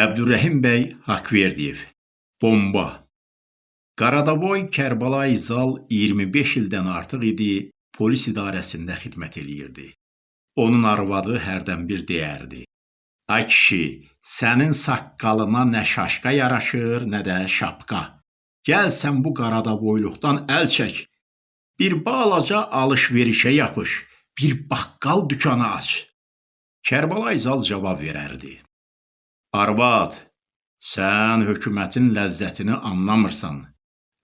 Əbdürrəhim bəy Haqverdiyev. Bomba. Qaradavoy Kərbalay Zal 25 ildən artıq idi polis idarəsində xidmət eləyirdi. Onun arvadı hərdən bir deyərdi: "Ay kişi, sənin saqqalına nə şaşqa yaraşır, nə də şapqa. Gəl sən bu qaradavoyluqdan əl çək. Bir balaca alış-verişə yapış, bir baqqal dükanı aç." Kərbalay Zal cavab verərdi: Arvad, sən hökumətin ləzzətini anlamırsan.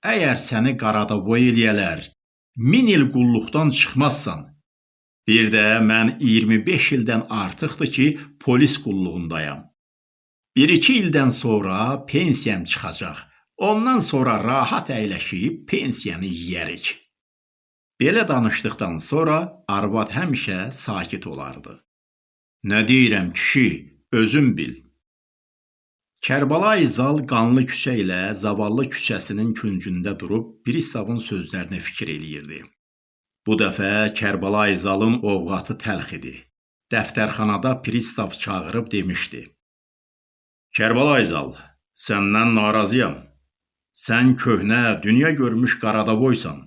Əgər səni qaradavoy eləyələr, min il qulluqdan çıxmazsan. Bir də mən 25 ildən artıqdır ki, polis qulluğundayam. 1-2 ildən sonra pensiyam çıxacaq. Ondan sonra rahat əyləşib pensiyanı yeyərik. Belə danışdıqdan sonra arvad həmişə sakit olardı. Nə deyirəm kişi, özün bil. Kərbalay Zal qanlı küçə ilə Zavallı küçəsinin küncündə durub Pristavın sözlərinə fikir eləyirdi. Bu dəfə Kərbalay Zalın ovqatı təlx idi. Dəftərxanada Pristav çağırıb demişdi: Kərbalay Zal, səndən narazıyam. Sən köhnə, dünya görmüş Qaradavoysan.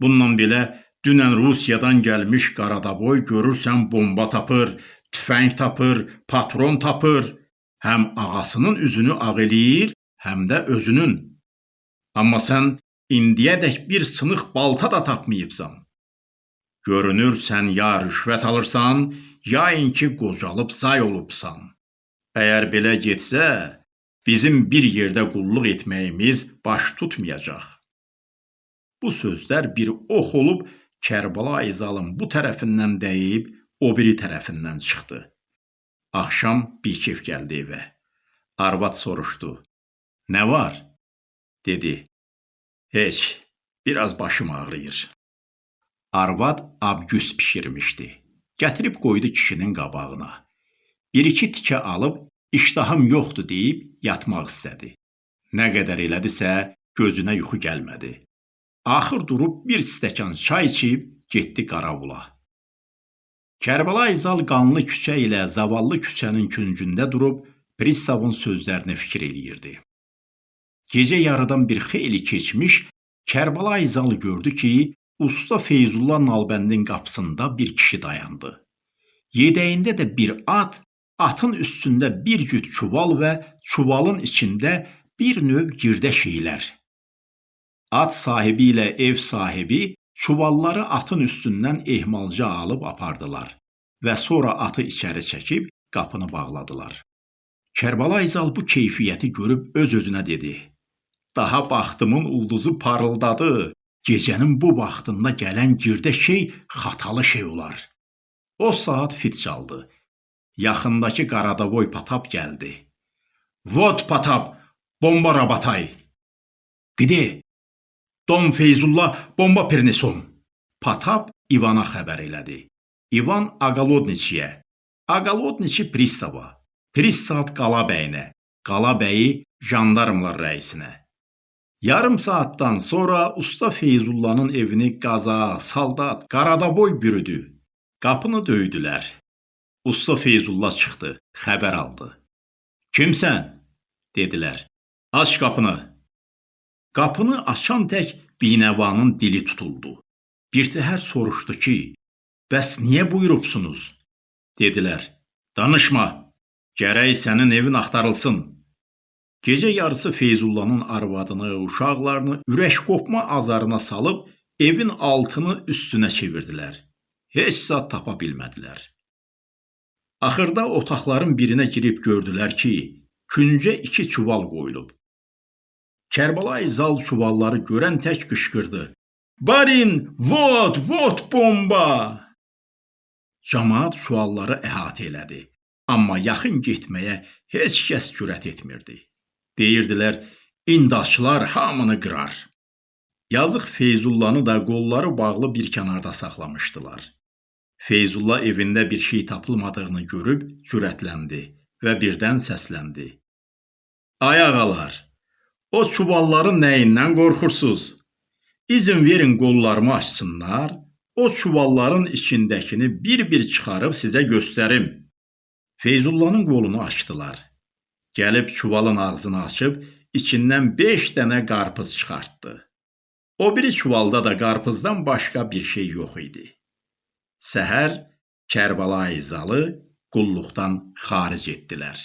Bununla belə dünən Rusiyadan gəlmiş Qaradavoy görürsən bomba tapır, tüfəng tapır, patron tapır həm ağasının üzünü ağ eləyir, həm də özünün. Amma sən indiyədək bir sınıq balta da tapmayıbsan. Görünür sən ya rüşvət alırsan, ya inki qocalıb zay olubsan. Əgər belə getsə, bizim bir yerdə qulluq etməyimiz baş tutmayacaq. Bu sözlər bir ox olub Kərbəla İzalın bu tərəfindən dəyib, o biri tərəfindən çıxdı. Axşam bikef gəldi evə. Arvad soruşdu. Nə var? Dedi. Heç, biraz başım ağrıyır. Arvad abgüs pişirmişdi. Gətirib qoydu kişinin qabağına. Bir-iki tikə alıb, iştahım yoxdur deyib yatmaq istədi. Nə qədər elədisə, gözünə yuxu gəlmədi. Axır durub bir stəkan çay içib getdi Qaravula. Kərbəlayı Zal qanlı küçə ilə zavallı küçənin küncündə durub pristavın sözlərinə fikir eləyirdi. Gecə yarıdan bir xeyli keçmiş, Kərbəlayı Zal gördü ki, usta Feyzullah Nalbəndin qapısında bir kişi dayandı. Yedəyində də bir at, atın üstündə bir cüt çuval və çuvalın içində bir növ girdə şeylər. At sahibi ilə ev sahibi Çuvalları atın üstündən ehmalca alıb apardılar və sonra atı içəri çəkib qapını bağladılar. Kərbəlayı Zal bu keyfiyyəti görüb öz-özünə dedi: "Daha baxtımın ulduzu parıldadı. Gecənin bu vaxtında gələn girdə şey xatalı şey olar." O saat fit çaldı. Yaxındakı Qaradavoy Patap gəldi. "Vot Patap, bomba rabatay." "Qide, Dom Feyzullah bomba pernesom. Patap İvana xəbər elədi. İvan Aqalodniçiyə, Aqalodniçi pristava, pristav Qalabəyinə, Qalabəyi jandarmlar rəisinə. Yarım saatdan sonra usta Feyzullahın evini qaza, saldat, qaradaboy bürüdü. Qapını döydülər. Usta Feyzullah çıxdı, xəbər aldı. Kimsən? dedilər. Aç qapını. Qapını açan tək binəvanın dili tutuldu. Birtəhər soruşdu ki, bəs niyə buyurubsunuz? Dedilər, danışma, gərək sənin evin axtarılsın. Gecə yarısı Feyzullahın arvadını, uşaqlarını ürək qopma azarına salıb evin altını üstünə çevirdilər. Heç zat tapa bilmədilər. Axırda otaqların birinə girib gördülər ki, küncə iki çuval qoyulub. Kərbəlayı Zal çuvalları görən tək qışqırdı. Barin, vot, vot bomba! Camaat çuvalları əhatə elədi. Amma yaxın getməyə heç kəs cürət etmirdi. Deyirdilər, indaşlar hamını qırar. Yazıq Feyzullanı da qolları bağlı bir kənarda saxlamışdılar. Feyzullah evində bir şey tapılmadığını görüb cürətləndi və birdən səsləndi. Ay ağalar, O çuvalların nəyindən qorxursuz? İzin verin qollarımı açsınlar, o çuvalların içindəkini bir-bir çıxarıb sizə göstərim. Feyzullahın qolunu açdılar. Gəlib çuvalın ağzını açıb içindən 5 dənə qarpız çıxartdı. O biri çuvalda da qarpızdan başqa bir şey yox idi. Səhər Kərbəlayı Zalı qulluqdan xaric etdilər.